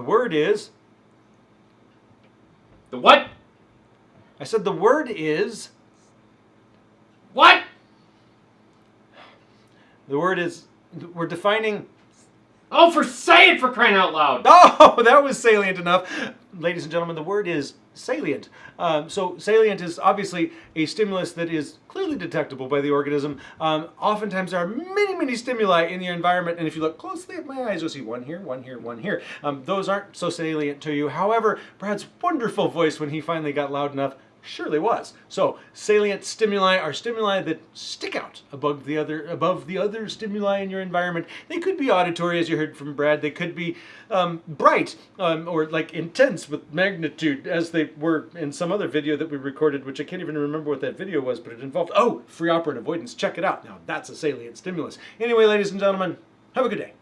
word is. The what? I said the word is. What? The word is. We're defining. Oh, for say it for crying out loud! Oh, that was salient enough. Ladies and gentlemen, the word is salient. Um, so, salient is obviously a stimulus that is clearly detectable by the organism. Um, oftentimes, there are many, many stimuli in your environment, and if you look closely at my eyes, you'll see one here, one here, one here. Um, those aren't so salient to you. However, Brad's wonderful voice when he finally got loud enough surely was. So salient stimuli are stimuli that stick out above the other above the other stimuli in your environment. They could be auditory, as you heard from Brad. They could be um, bright um, or like intense with magnitude, as they were in some other video that we recorded, which I can't even remember what that video was, but it involved oh free operant avoidance. Check it out. Now that's a salient stimulus. Anyway, ladies and gentlemen, have a good day.